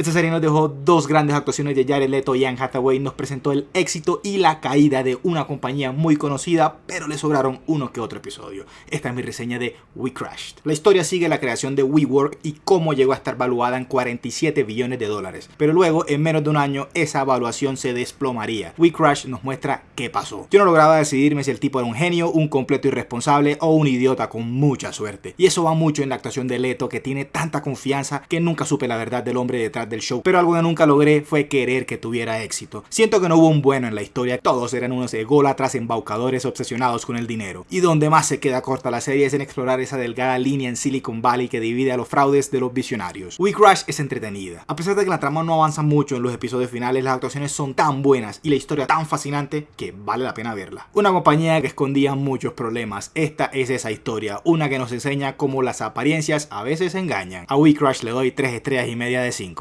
Esta serie nos dejó dos grandes actuaciones de Jared Leto y Anne Hathaway, nos presentó el éxito y la caída de una compañía muy conocida, pero le sobraron uno que otro episodio. Esta es mi reseña de We Crashed. La historia sigue la creación de WeWork y cómo llegó a estar valuada en 47 billones de dólares, pero luego en menos de un año esa evaluación se desplomaría. We Crashed nos muestra qué pasó. Yo no lograba decidirme si el tipo era un genio, un completo irresponsable o un idiota con mucha suerte. Y eso va mucho en la actuación de Leto que tiene tanta confianza que nunca supe la verdad del hombre detrás del show, pero algo que nunca logré fue querer que tuviera éxito. Siento que no hubo un bueno en la historia, todos eran unos ególatras embaucadores obsesionados con el dinero. Y donde más se queda corta la serie es en explorar esa delgada línea en Silicon Valley que divide a los fraudes de los visionarios. We Crash es entretenida. A pesar de que la trama no avanza mucho en los episodios finales, las actuaciones son tan buenas y la historia tan fascinante que vale la pena verla. Una compañía que escondía muchos problemas, esta es esa historia, una que nos enseña cómo las apariencias a veces engañan. A We Crash le doy 3 estrellas y media de 5.